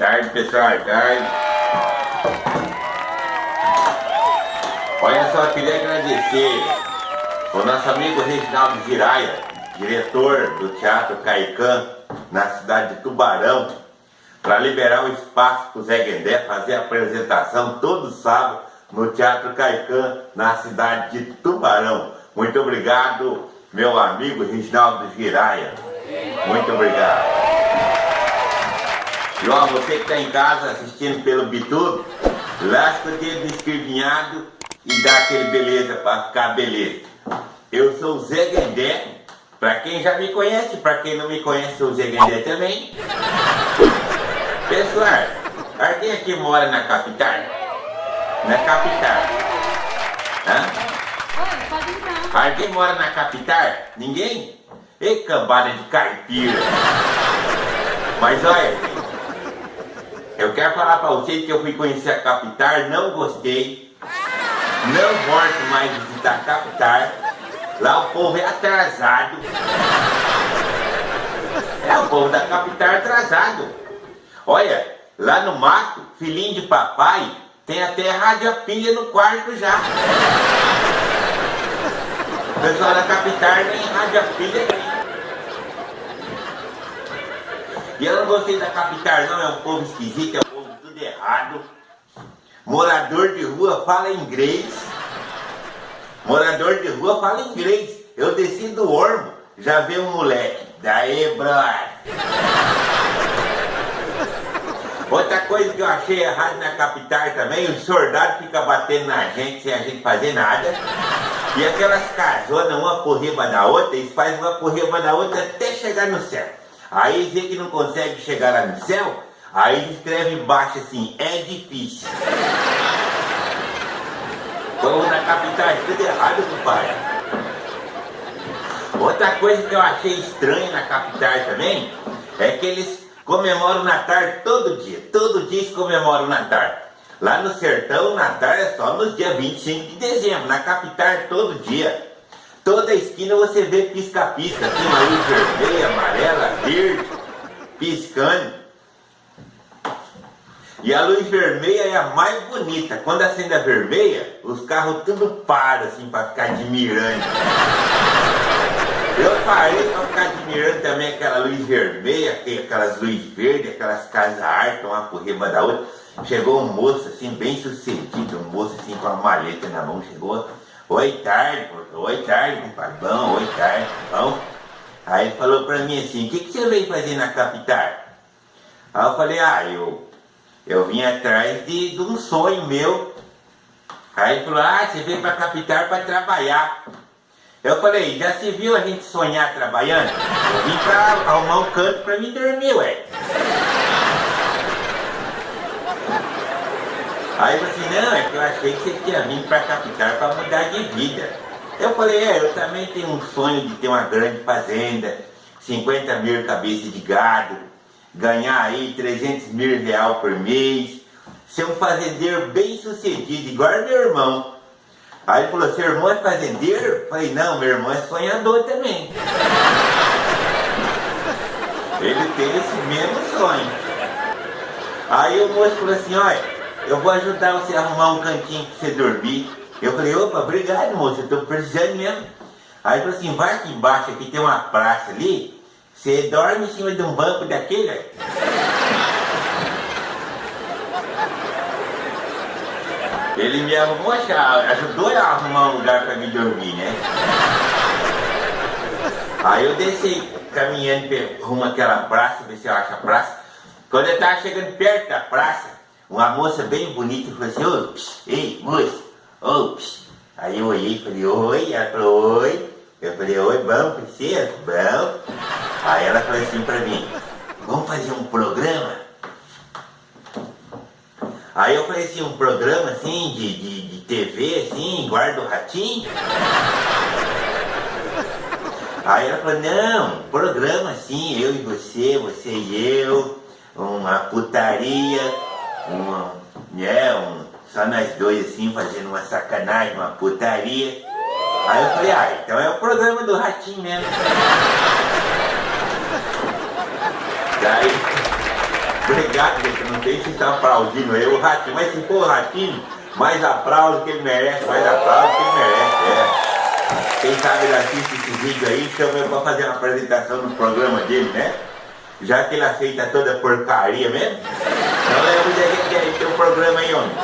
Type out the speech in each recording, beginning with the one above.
pessoal, tarde. Olha só, queria agradecer o nosso amigo Reginaldo Giraia, diretor do Teatro Caicã, na cidade de Tubarão, para liberar o espaço para o Zé Guendé fazer a apresentação todo sábado no Teatro Caicã, na cidade de Tubarão. Muito obrigado, meu amigo Reginaldo Giraia. Muito obrigado. Ó, você que está em casa assistindo pelo Bitudo, lasca o dedo no escrevinhado e dá aquele beleza para ficar beleza. Eu sou o Zé Guendé, para quem já me conhece, para quem não me conhece, sou o Zé Guendé também. Pessoal, alguém aqui mora na capital? Na capital. Hã? Alguém mora na capital? Ninguém? E cambada de caipira. Mas olha, eu quero falar pra vocês que eu fui conhecer a capital, não gostei. Não volto mais visitar a capital. Lá o povo é atrasado. É o povo da capital é atrasado. Olha, lá no mato, filhinho de papai, tem até rádio no quarto já. O pessoal da capital nem rádio a pilha tem. E eu não gostei da capital não, é um povo esquisito, é um povo tudo errado. Morador de rua fala inglês. Morador de rua fala inglês. Eu desci do Ormo, já vi um moleque. Daí, brother. Outra coisa que eu achei errado na capital também, os soldados ficam batendo na gente sem a gente fazer nada. E aquelas casonas, uma por riba da outra, eles fazem uma por riba da outra até chegar no céu. Aí vê que não consegue chegar lá no céu, aí escreve embaixo assim, é difícil. Como na capital é tudo errado, compadre. Outra coisa que eu achei estranha na capital também, é que eles comemoram o Natal todo dia. Todo dia eles comemoram o Natal. Lá no sertão, o Natal é só nos dias 25 de dezembro. Na capital é todo dia. Toda esquina você vê pisca-pisca, assim, uma luz vermelha, amarela, verde, piscando. E a luz vermelha é a mais bonita. Quando acende a vermelha, os carros tudo param assim para ficar admirando. Eu parei para ficar admirando também aquela luz vermelha, aquelas luzes verdes, aquelas casas arte, uma por riba da outra. Chegou um moço assim, bem sucedido, um moço assim com a maleta na mão, chegou. Oi, tarde, oi, tarde, compadre, bom, oi, tarde, bom. Aí ele falou pra mim assim, o que, que você veio fazer na capital? Aí eu falei, ah, eu, eu vim atrás de, de um sonho meu. Aí ele falou, ah, você veio pra capital para trabalhar. Eu falei, já se viu a gente sonhar trabalhando? Eu vim pra arrumar um canto pra me dormir, ué. Aí achei que você tinha vindo pra capital para mudar de vida. Eu falei, é, eu também tenho um sonho de ter uma grande fazenda, 50 mil cabeças de gado, ganhar aí 300 mil real por mês, ser um fazendeiro bem sucedido, igual meu irmão. Aí ele falou, seu irmão é fazendeiro? Eu falei, não, meu irmão é sonhador também. Ele tem esse mesmo sonho. Aí o moço falou assim, olha, eu vou ajudar você a arrumar um cantinho pra você dormir. Eu falei, opa, obrigado moço, eu tô precisando mesmo. Aí falou assim, vai aqui embaixo, aqui tem uma praça ali, você dorme em cima de um banco daquele. Ele me arrumou, ajudou a arrumar um lugar para me dormir, né? Aí eu desci caminhando rumo àquela praça, ver se eu acho a praça. Quando eu estava chegando perto da praça, uma moça bem bonita falou assim, ô, ei, moça, ô, Aí eu olhei e falei, oi, ela falou, oi. Eu falei, oi, bom, princesa, bom. Aí ela falou assim pra mim, vamos fazer um programa? Aí eu falei assim, um programa assim, de, de, de TV, assim, guarda o ratinho? Aí ela falou, não, programa assim, eu e você, você e eu, uma putaria, uma, é, um, só nós dois assim, fazendo uma sacanagem, uma putaria. Aí eu falei, ah, então é o programa do ratinho mesmo. Daí, Obrigado, gente. Não sei se estão aplaudindo eu, o Ratinho, mas se for o Ratinho, mais aplauso que ele merece, mais aplauso que ele merece, é. Quem sabe ele assiste esse vídeo aí, chama eu pra fazer uma apresentação no programa dele, né? Já que ele aceita toda porcaria mesmo. Então lembra de que tem um programa aí, homem.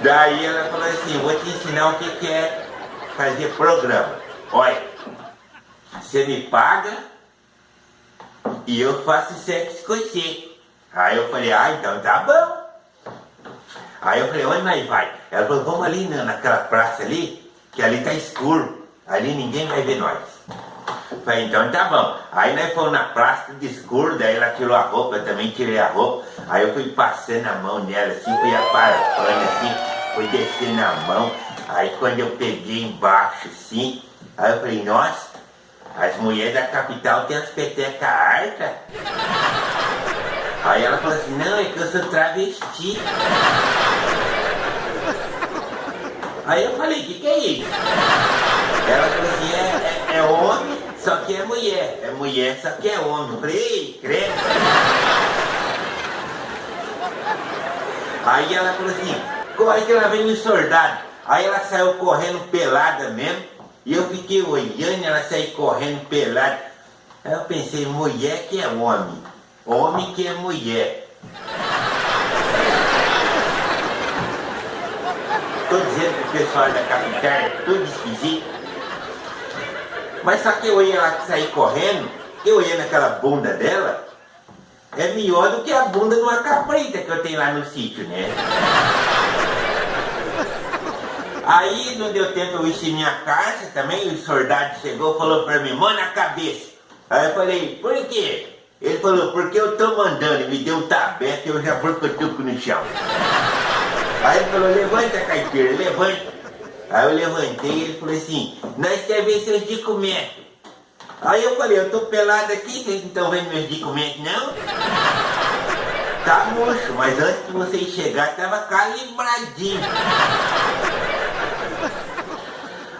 Daí ela falou assim, vou te ensinar o que, é fazer programa. Olha, você me paga e eu faço sexo com você. Aí eu falei, ah, então tá bom. Aí eu falei, onde nós vai? Ela falou, vamos ali naquela praça ali, que ali tá escuro. Ali ninguém vai ver nós. Falei, então tá bom. Aí nós fomos na praça de escuro, daí ela tirou a roupa, eu também tirei a roupa. Aí eu fui passando a mão nela, assim, fui aparando, assim, fui descendo a mão. Aí quando eu peguei embaixo, assim, aí eu falei, nossa, as mulheres da capital têm as petecas hartas. Aí ela falou assim, não, é que eu sou travesti. Aí eu falei, o que, que é isso? Ela falou assim, é, é, é, homem, só que é mulher. É mulher, só que é homem. Eu falei, credo. Aí ela falou assim, corre que ela vem no soldado. Aí ela saiu correndo pelada mesmo. E eu fiquei olhando ela sair correndo pelada. Aí eu pensei, mulher que é homem, homem que é mulher. Estou dizendo pro pessoal da capital, é tudo esquisito. Mas só que eu olhei ela sair correndo, eu olhei naquela bunda dela, é melhor do que a bunda de uma caprita que eu tenho lá no sítio, né? Aí não deu tempo eu encher minha caixa também, o soldado chegou e falou pra mim, mão na cabeça. Aí eu falei, por quê? Ele falou, porque eu tô mandando, me deu um tabeco e eu já porcotuco no chão. Aí ele falou, levanta caipira, levanta. Aí eu levantei e ele falou assim, nós quer ver seus documentos. Aí eu falei, eu tô pelado aqui, vocês não estão vendo meus documentos não? Tá murcho, mas antes de vocês chegar tava calibradinho.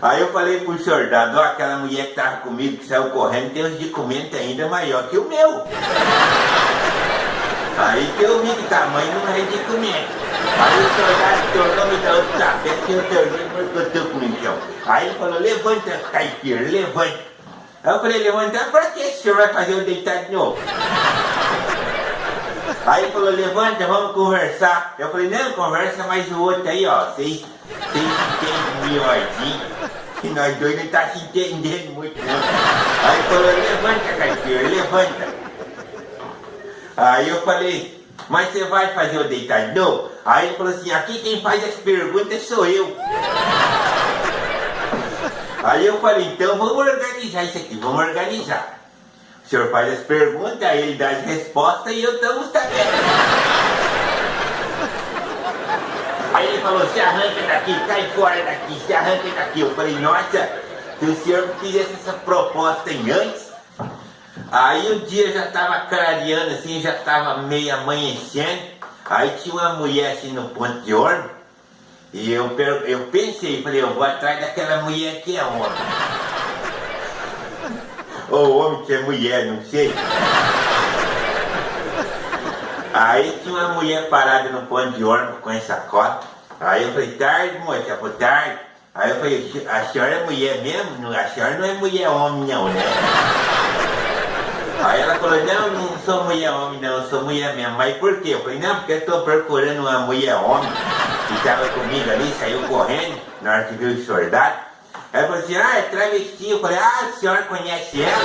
Aí eu falei pro soldado, ó, aquela mulher que tava comigo, que saiu correndo, tem uns documentos ainda maior que o meu. Aí que eu vi que tamanho não é documento. Aí o soldado tornou me dar outro tapete que eu tornei porque eu tô com o chão. Aí ele falou, levanta, caipira, levanta. Aí eu falei, levantar pra quê? O senhor vai fazer eu deitar de novo? Aí ele falou, levanta, vamos conversar. Eu falei, não, conversa mais o outro aí, ó. Vocês entendem melhorzinho. Que nós dois não tá se entendendo muito, não. Aí ele falou, levanta, caipira, levanta. Aí eu falei, mas você vai fazer o deitar de novo? Aí ele falou assim, aqui quem faz as perguntas sou eu. Aí eu falei, então vamos organizar isso aqui, vamos organizar. O senhor faz as perguntas, aí ele dá as respostas e eu estamos sabendo. Aí ele falou, se arranca daqui, cai fora daqui, se arranca daqui. Eu falei, nossa, se o senhor fizesse essa proposta em antes, aí o dia já estava clareando assim, já estava meio amanhecendo, aí tinha uma mulher assim no ponto de ônibus, e eu, eu pensei, falei, eu vou atrás daquela mulher que é homem. Ou homem que é mulher, não sei. Aí tinha uma mulher parada no ponto de ônibus com essa cota. Aí eu falei, tarde, moça, boa tarde. Aí eu falei, a senhora é mulher mesmo? A senhora não é mulher homem não, né? Aí ela falou, não, não sou mulher homem não, sou mulher mesmo. Mas por quê? Eu falei, não, porque eu estou procurando uma mulher homem que estava comigo ali, saiu correndo, na hora que viu o soldado. Ela falou assim, ah, é travesti. Eu falei, ah, a senhora conhece ela?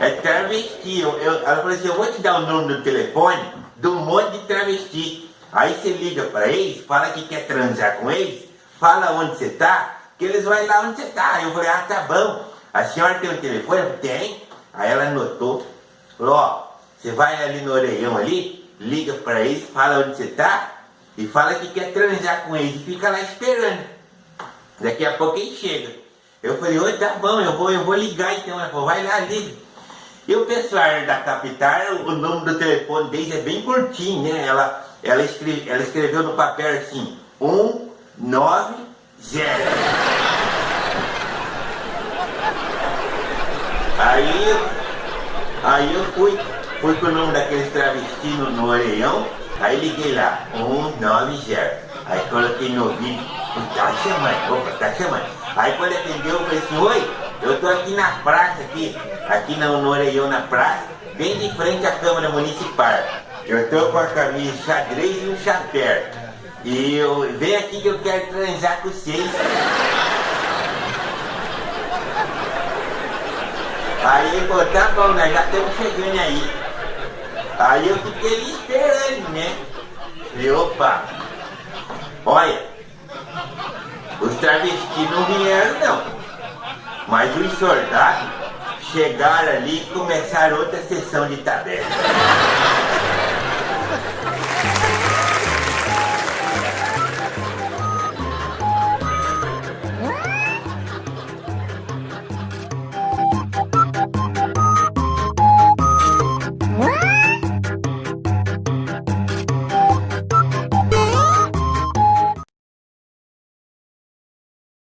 Não. É travesti. Eu, eu, ela falou assim, eu vou te dar o número do telefone do monte de travesti. Aí você liga para eles, fala que quer transar com eles, fala onde você tá, que eles vão lá onde você tá. Eu falei, ah, tá bom. A senhora tem o telefone? Tem. Aí ela anotou, falou, ó, você vai ali no orelhão ali, liga para eles, fala onde você tá, e fala que quer transar com eles e fica lá esperando. Daqui a pouco ele chega. Eu falei, oi, tá bom, eu vou, eu vou ligar então. Ela falou, vai lá, liga. E o pessoal da capital, o número do telefone deles é bem curtinho, né? Ela, ela, escreve, ela escreveu no papel assim, 190. Aí, aí eu fui, fui com o nome daqueles travestis no, orelhão, aí liguei lá, 190. Aí coloquei no ouvido, tá chamando, opa, tá chamando. Aí quando atendeu, eu falei assim, oi, eu tô aqui na praça, aqui, aqui no, no orelhão na praça, bem de frente à Câmara Municipal. Eu tô com a camisa xadrez e um chapéu. E eu vem aqui que eu quero transar com vocês. Aí ele falou, tá bom, nós já estamos chegando aí. Aí eu fiquei esperando, né? Falei, opa, olha, os travestis não vieram não. Mas os soldados chegaram ali e começaram outra sessão de taberna.